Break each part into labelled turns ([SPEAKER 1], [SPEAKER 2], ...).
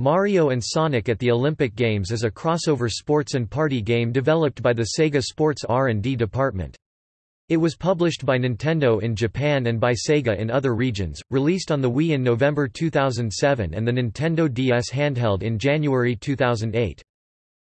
[SPEAKER 1] Mario and Sonic at the Olympic Games is a crossover sports and party game developed by the Sega Sports R&D department. It was published by Nintendo in Japan and by Sega in other regions, released on the Wii in November 2007 and the Nintendo DS handheld in January 2008.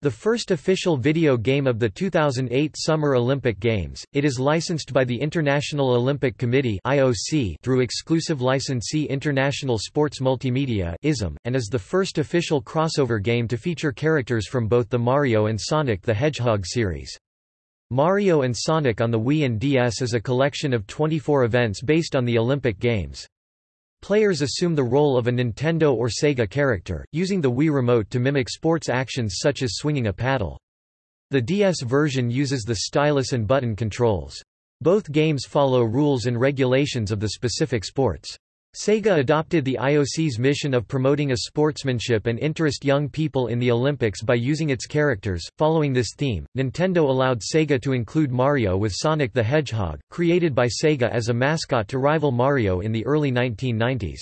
[SPEAKER 1] The first official video game of the 2008 Summer Olympic Games, it is licensed by the International Olympic Committee (IOC) through exclusive licensee International Sports Multimedia (ISM), and is the first official crossover game to feature characters from both the Mario and Sonic the Hedgehog series. Mario and Sonic on the Wii and DS is a collection of 24 events based on the Olympic Games. Players assume the role of a Nintendo or Sega character, using the Wii Remote to mimic sports actions such as swinging a paddle. The DS version uses the stylus and button controls. Both games follow rules and regulations of the specific sports. Sega adopted the IOC's mission of promoting a sportsmanship and interest young people in the Olympics by using its characters. Following this theme, Nintendo allowed Sega to include Mario with Sonic the Hedgehog, created by Sega as a mascot to rival Mario in the early 1990s.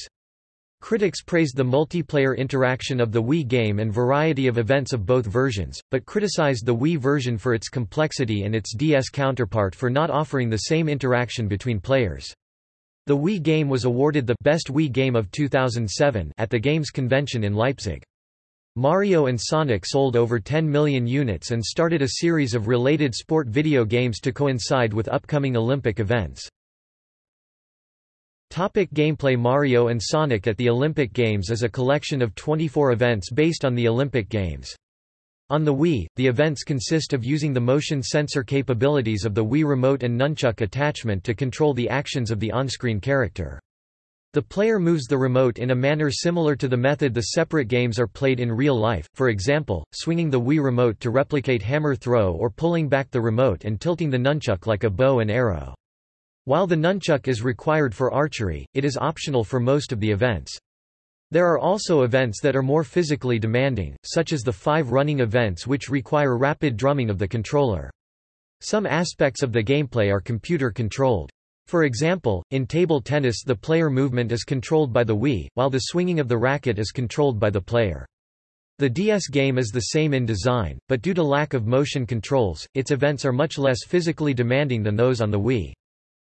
[SPEAKER 1] Critics praised the multiplayer interaction of the Wii game and variety of events of both versions, but criticized the Wii version for its complexity and its DS counterpart for not offering the same interaction between players. The Wii game was awarded the Best Wii Game of 2007 at the Games Convention in Leipzig. Mario and Sonic sold over 10 million units and started a series of related sport video games to coincide with upcoming Olympic events. Topic gameplay Mario and Sonic at the Olympic Games is a collection of 24 events based on the Olympic Games. On the Wii, the events consist of using the motion sensor capabilities of the Wii Remote and nunchuck attachment to control the actions of the on-screen character. The player moves the remote in a manner similar to the method the separate games are played in real life, for example, swinging the Wii Remote to replicate hammer throw or pulling back the remote and tilting the nunchuck like a bow and arrow. While the nunchuck is required for archery, it is optional for most of the events. There are also events that are more physically demanding, such as the five running events which require rapid drumming of the controller. Some aspects of the gameplay are computer-controlled. For example, in table tennis the player movement is controlled by the Wii, while the swinging of the racket is controlled by the player. The DS game is the same in design, but due to lack of motion controls, its events are much less physically demanding than those on the Wii.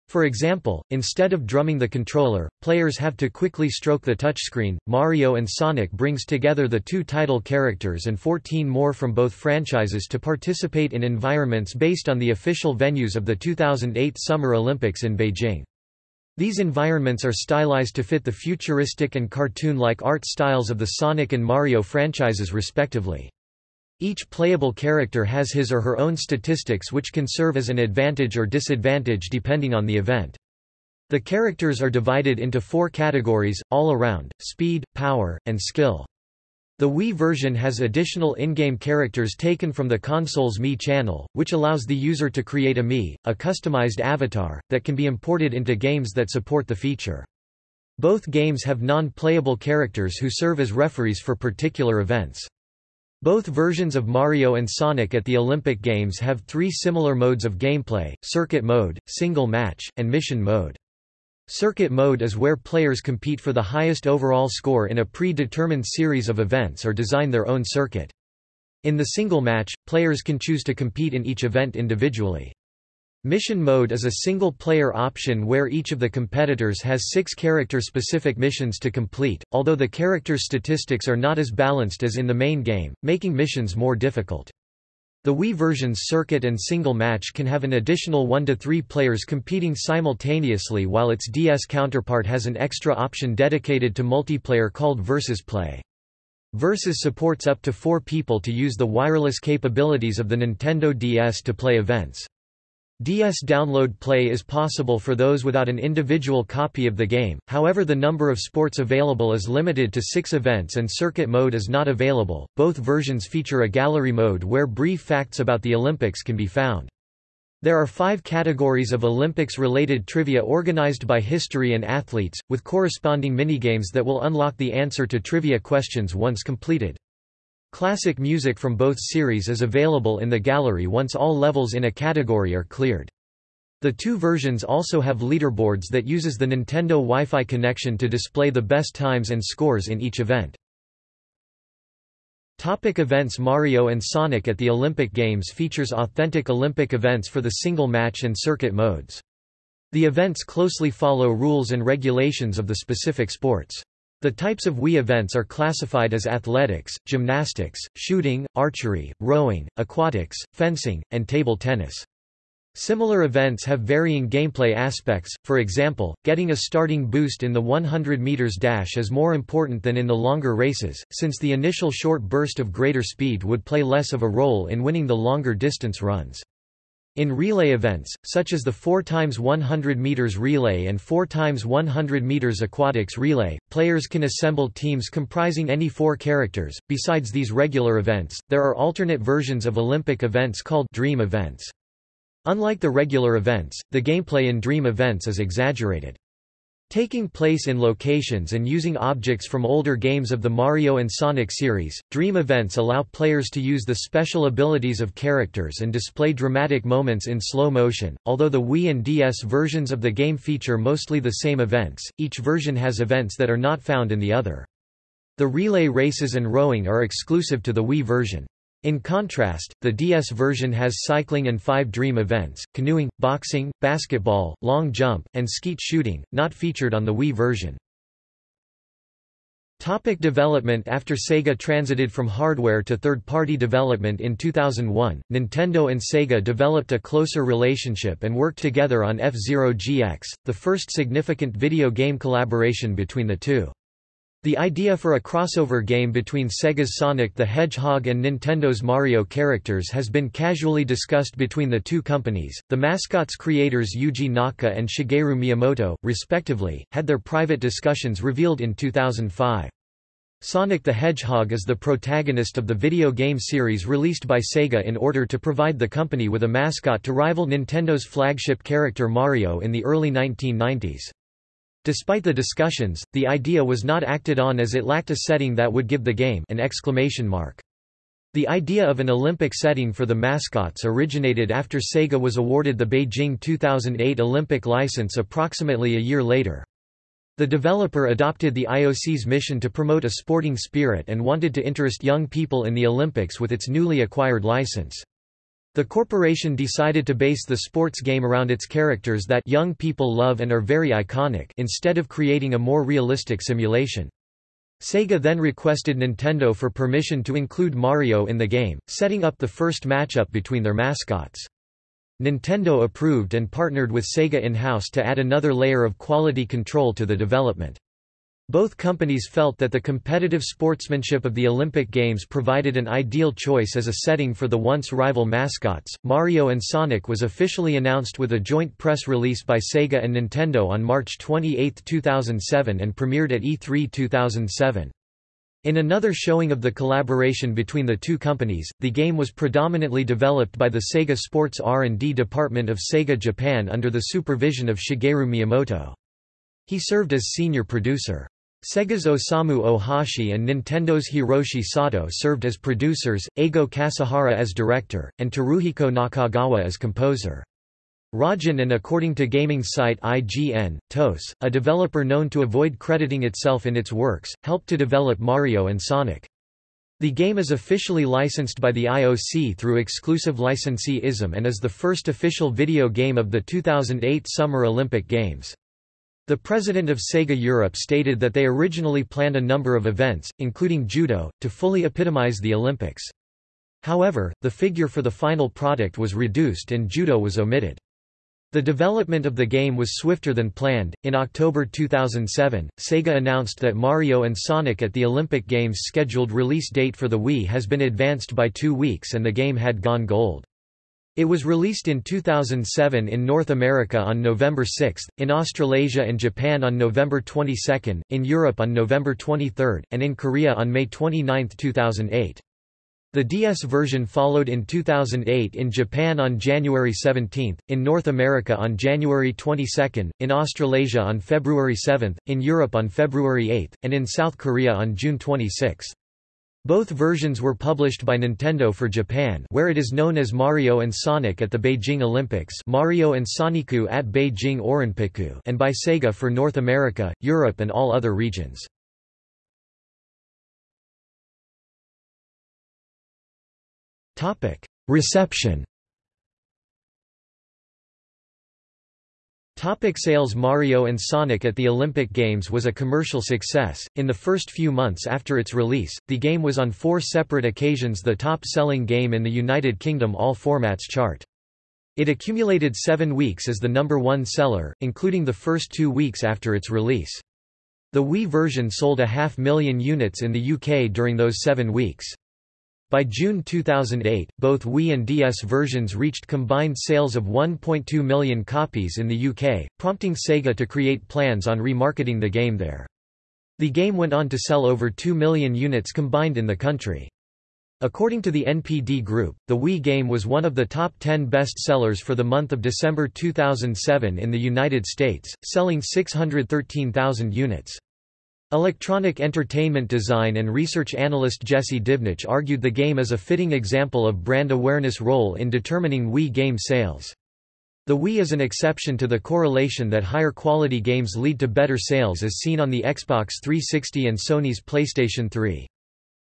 [SPEAKER 1] For example, instead of drumming the controller, players have to quickly stroke the touchscreen. Mario and Sonic brings together the two title characters and 14 more from both franchises to participate in environments based on the official venues of the 2008 Summer Olympics in Beijing. These environments are stylized to fit the futuristic and cartoon-like art styles of the Sonic and Mario franchises respectively. Each playable character has his or her own statistics which can serve as an advantage or disadvantage depending on the event. The characters are divided into four categories, all around, speed, power, and skill. The Wii version has additional in-game characters taken from the console's Mii channel, which allows the user to create a Mii, a customized avatar, that can be imported into games that support the feature. Both games have non-playable characters who serve as referees for particular events. Both versions of Mario and Sonic at the Olympic Games have three similar modes of gameplay, circuit mode, single match, and mission mode. Circuit mode is where players compete for the highest overall score in a pre-determined series of events or design their own circuit. In the single match, players can choose to compete in each event individually. Mission mode is a single-player option where each of the competitors has six character-specific missions to complete, although the characters' statistics are not as balanced as in the main game, making missions more difficult. The Wii version's circuit and single match can have an additional 1 to 3 players competing simultaneously while its DS counterpart has an extra option dedicated to multiplayer called Versus Play. Versus supports up to 4 people to use the wireless capabilities of the Nintendo DS to play events. DS download play is possible for those without an individual copy of the game, however the number of sports available is limited to six events and circuit mode is not available. Both versions feature a gallery mode where brief facts about the Olympics can be found. There are five categories of Olympics-related trivia organized by history and athletes, with corresponding minigames that will unlock the answer to trivia questions once completed. Classic music from both series is available in the gallery once all levels in a category are cleared. The two versions also have leaderboards that uses the Nintendo Wi-Fi connection to display the best times and scores in each event. Topic events Mario and Sonic at the Olympic Games features authentic Olympic events for the single match and circuit modes. The events closely follow rules and regulations of the specific sports. The types of Wii events are classified as athletics, gymnastics, shooting, archery, rowing, aquatics, fencing, and table tennis. Similar events have varying gameplay aspects, for example, getting a starting boost in the 100 meters dash is more important than in the longer races, since the initial short burst of greater speed would play less of a role in winning the longer distance runs. In relay events, such as the 4 x 100 meters relay and 4 x 100 meters aquatics relay, players can assemble teams comprising any four characters. Besides these regular events, there are alternate versions of Olympic events called dream events. Unlike the regular events, the gameplay in dream events is exaggerated. Taking place in locations and using objects from older games of the Mario and Sonic series, Dream events allow players to use the special abilities of characters and display dramatic moments in slow motion. Although the Wii and DS versions of the game feature mostly the same events, each version has events that are not found in the other. The relay races and rowing are exclusive to the Wii version. In contrast, the DS version has cycling and five dream events, canoeing, boxing, basketball, long jump, and skeet shooting, not featured on the Wii version. Topic development After Sega transited from hardware to third-party development in 2001, Nintendo and Sega developed a closer relationship and worked together on F-Zero GX, the first significant video game collaboration between the two. The idea for a crossover game between Sega's Sonic the Hedgehog and Nintendo's Mario characters has been casually discussed between the two companies. The mascot's creators Yuji Naka and Shigeru Miyamoto, respectively, had their private discussions revealed in 2005. Sonic the Hedgehog is the protagonist of the video game series released by Sega in order to provide the company with a mascot to rival Nintendo's flagship character Mario in the early 1990s. Despite the discussions, the idea was not acted on as it lacked a setting that would give the game an exclamation mark. The idea of an Olympic setting for the mascots originated after Sega was awarded the Beijing 2008 Olympic license approximately a year later. The developer adopted the IOC's mission to promote a sporting spirit and wanted to interest young people in the Olympics with its newly acquired license. The corporation decided to base the sports game around its characters that young people love and are very iconic instead of creating a more realistic simulation. Sega then requested Nintendo for permission to include Mario in the game, setting up the first matchup between their mascots. Nintendo approved and partnered with Sega in-house to add another layer of quality control to the development. Both companies felt that the competitive sportsmanship of the Olympic Games provided an ideal choice as a setting for the once rival mascots. Mario and Sonic was officially announced with a joint press release by Sega and Nintendo on March 28, 2007 and premiered at E3 2007. In another showing of the collaboration between the two companies, the game was predominantly developed by the Sega Sports R&D department of Sega Japan under the supervision of Shigeru Miyamoto. He served as senior producer. Sega's Osamu Ohashi and Nintendo's Hiroshi Sato served as producers, Eigo Kasahara as director, and Teruhiko Nakagawa as composer. Rajan and according to gaming site IGN, TOSE, a developer known to avoid crediting itself in its works, helped to develop Mario and Sonic. The game is officially licensed by the IOC through exclusive licensee-ISM and is the first official video game of the 2008 Summer Olympic Games. The president of Sega Europe stated that they originally planned a number of events, including judo, to fully epitomize the Olympics. However, the figure for the final product was reduced and judo was omitted. The development of the game was swifter than planned. In October 2007, Sega announced that Mario and Sonic at the Olympic Games scheduled release date for the Wii has been advanced by two weeks and the game had gone gold. It was released in 2007 in North America on November 6, in Australasia and Japan on November 22, in Europe on November 23, and in Korea on May 29, 2008. The DS version followed in 2008 in Japan on January 17, in North America on January 22, in Australasia on February 7, in Europe on February 8, and in South Korea on June 26. Both versions were published by Nintendo for Japan where it is known as Mario and Sonic at the Beijing Olympics Mario and Sonicu at Beijing Orinpiku and by Sega for North America, Europe and all other regions. Reception Topic sales Mario and Sonic at the Olympic Games was a commercial success. In the first few months after its release, the game was on four separate occasions the top-selling game in the United Kingdom all formats chart. It accumulated seven weeks as the number one seller, including the first two weeks after its release. The Wii version sold a half million units in the UK during those seven weeks. By June 2008, both Wii and DS versions reached combined sales of 1.2 million copies in the UK, prompting Sega to create plans on remarketing the game there. The game went on to sell over 2 million units combined in the country. According to the NPD Group, the Wii game was one of the top 10 best sellers for the month of December 2007 in the United States, selling 613,000 units. Electronic entertainment design and research analyst Jesse Divnich argued the game is a fitting example of brand awareness role in determining Wii game sales. The Wii is an exception to the correlation that higher quality games lead to better sales as seen on the Xbox 360 and Sony's PlayStation 3.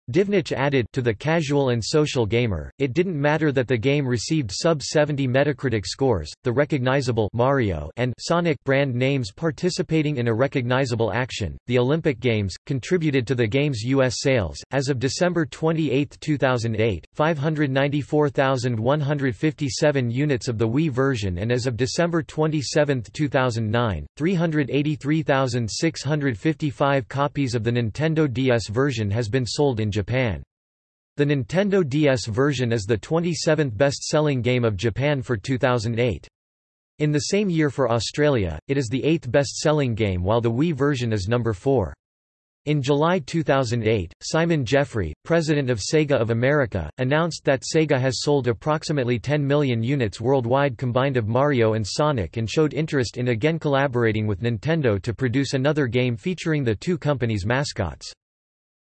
[SPEAKER 1] Divnich added to the casual and social gamer, it didn't matter that the game received sub-70 Metacritic scores, the recognizable Mario and Sonic brand names participating in a recognizable action. The Olympic Games contributed to the game's US sales. As of December 28, 2008, 594,157 units of the Wii version and as of December 27, 2009, 383,655 copies of the Nintendo DS version has been sold in Japan. Japan. The Nintendo DS version is the 27th best-selling game of Japan for 2008. In the same year for Australia, it is the eighth best-selling game while the Wii version is number 4. In July 2008, Simon Jeffrey, president of Sega of America, announced that Sega has sold approximately 10 million units worldwide combined of Mario and Sonic and showed interest in again collaborating with Nintendo to produce another game featuring the two companies' mascots.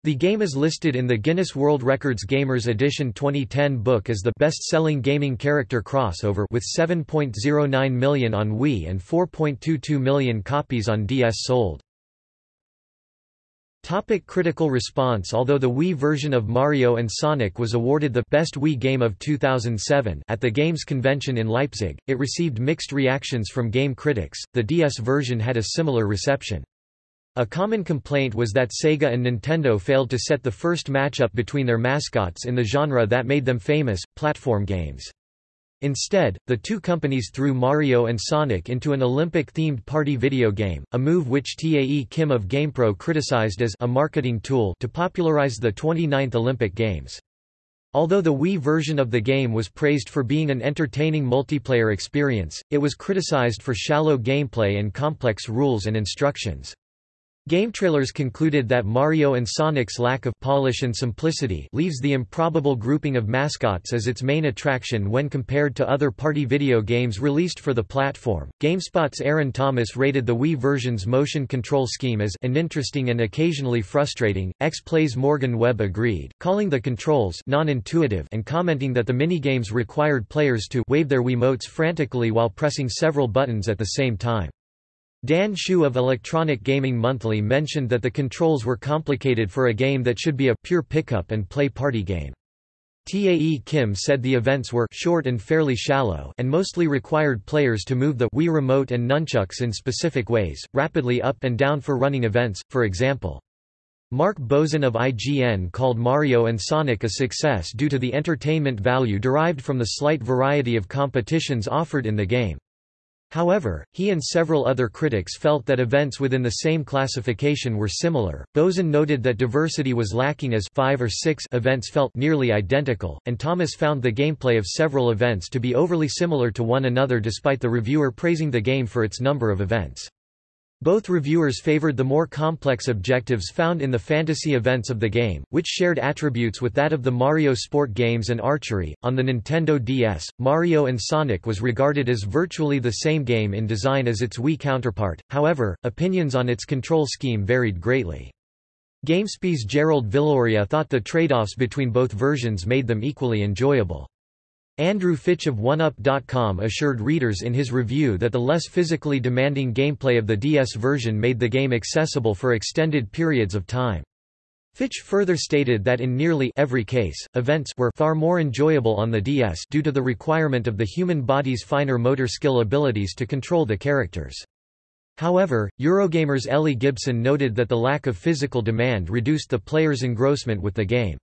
[SPEAKER 1] The game is listed in the Guinness World Records Gamers Edition 2010 book as the best-selling gaming character crossover with 7.09 million on Wii and 4.22 million copies on DS sold. Topic critical response Although the Wii version of Mario and Sonic was awarded the Best Wii Game of 2007 at the Games Convention in Leipzig, it received mixed reactions from game critics, the DS version had a similar reception. A common complaint was that Sega and Nintendo failed to set the first matchup between their mascots in the genre that made them famous, platform games. Instead, the two companies threw Mario and Sonic into an Olympic-themed party video game, a move which Tae Kim of GamePro criticized as a marketing tool to popularize the 29th Olympic Games. Although the Wii version of the game was praised for being an entertaining multiplayer experience, it was criticized for shallow gameplay and complex rules and instructions. Game trailers concluded that Mario and Sonic's lack of polish and simplicity leaves the improbable grouping of mascots as its main attraction when compared to other party video games released for the platform. GameSpot's Aaron Thomas rated the Wii version's motion control scheme as uninteresting and occasionally frustrating. X-Play's Morgan Webb agreed, calling the controls non-intuitive and commenting that the minigames required players to wave their Wiimotes frantically while pressing several buttons at the same time. Dan Hsu of Electronic Gaming Monthly mentioned that the controls were complicated for a game that should be a pure pick-up and play party game. Tae Kim said the events were short and fairly shallow and mostly required players to move the Wii Remote and nunchucks in specific ways, rapidly up and down for running events, for example. Mark Bozon of IGN called Mario and Sonic a success due to the entertainment value derived from the slight variety of competitions offered in the game. However, he and several other critics felt that events within the same classification were similar. Bozon noted that diversity was lacking as five or six events felt nearly identical, and Thomas found the gameplay of several events to be overly similar to one another despite the reviewer praising the game for its number of events. Both reviewers favored the more complex objectives found in the fantasy events of the game, which shared attributes with that of the Mario sport games and archery. On the Nintendo DS, Mario and Sonic was regarded as virtually the same game in design as its Wii counterpart, however, opinions on its control scheme varied greatly. GameSpy's Gerald Villoria thought the trade-offs between both versions made them equally enjoyable. Andrew Fitch of 1UP.com assured readers in his review that the less physically demanding gameplay of the DS version made the game accessible for extended periods of time. Fitch further stated that in nearly every case, events were far more enjoyable on the DS due to the requirement of the human body's finer motor skill abilities to control the characters. However, Eurogamer's Ellie Gibson noted that the lack of physical demand reduced the player's engrossment with the game.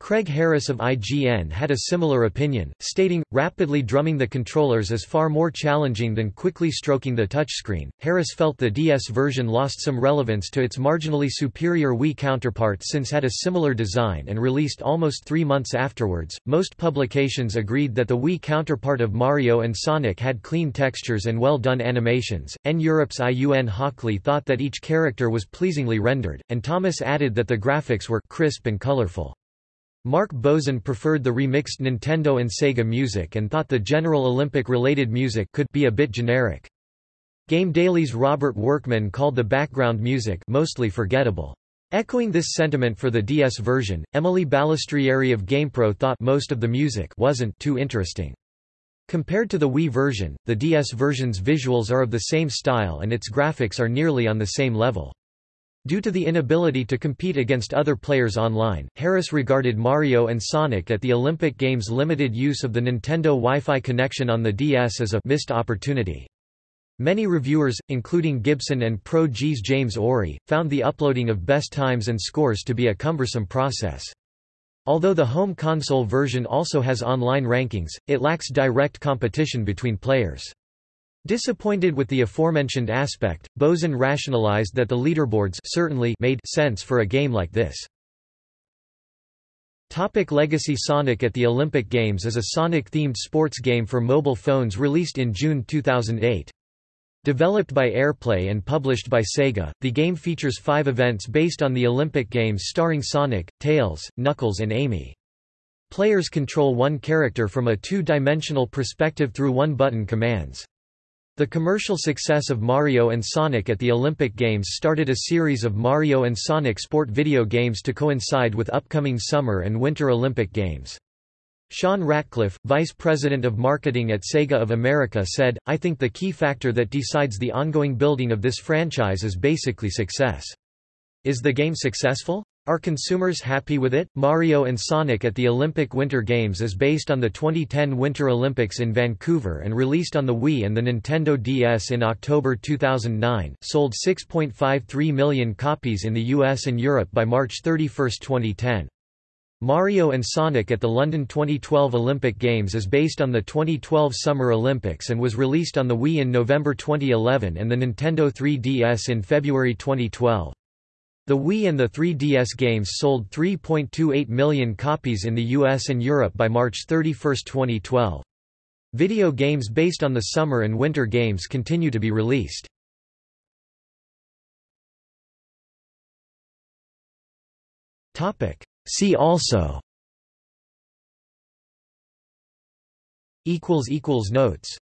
[SPEAKER 1] Craig Harris of IGN had a similar opinion, stating, rapidly drumming the controllers is far more challenging than quickly stroking the touchscreen. Harris felt the DS version lost some relevance to its marginally superior Wii counterpart since had a similar design and released almost three months afterwards. Most publications agreed that the Wii counterpart of Mario and Sonic had clean textures and well done animations. N Europe's Ian Hockley thought that each character was pleasingly rendered, and Thomas added that the graphics were crisp and colorful. Mark Bozon preferred the remixed Nintendo and Sega music and thought the general Olympic-related music could be a bit generic. Game Daily's Robert Workman called the background music mostly forgettable. Echoing this sentiment for the DS version, Emily Balistrieri of GamePro thought most of the music wasn't too interesting. Compared to the Wii version, the DS version's visuals are of the same style and its graphics are nearly on the same level. Due to the inability to compete against other players online, Harris regarded Mario and Sonic at the Olympic Games' limited use of the Nintendo Wi-Fi connection on the DS as a missed opportunity. Many reviewers, including Gibson and Pro G's James Orry, found the uploading of best times and scores to be a cumbersome process. Although the home console version also has online rankings, it lacks direct competition between players. Disappointed with the aforementioned aspect, Bozon rationalized that the leaderboards certainly made sense for a game like this. Topic Legacy Sonic at the Olympic Games is a Sonic-themed sports game for mobile phones released in June 2008. Developed by Airplay and published by Sega, the game features five events based on the Olympic Games starring Sonic, Tails, Knuckles and Amy. Players control one character from a two-dimensional perspective through one-button commands. The commercial success of Mario and Sonic at the Olympic Games started a series of Mario and Sonic sport video games to coincide with upcoming Summer and Winter Olympic Games. Sean Ratcliffe, vice president of marketing at Sega of America said, I think the key factor that decides the ongoing building of this franchise is basically success. Is the game successful? Are consumers happy with it? Mario and Sonic at the Olympic Winter Games is based on the 2010 Winter Olympics in Vancouver and released on the Wii and the Nintendo DS in October 2009, sold 6.53 million copies in the US and Europe by March 31, 2010. Mario and Sonic at the London 2012 Olympic Games is based on the 2012 Summer Olympics and was released on the Wii in November 2011 and the Nintendo 3DS in February 2012. The Wii and the 3DS games sold 3.28 million copies in the US and Europe by March 31, 2012. Video games based on the Summer and Winter Games continue to be released. See also Notes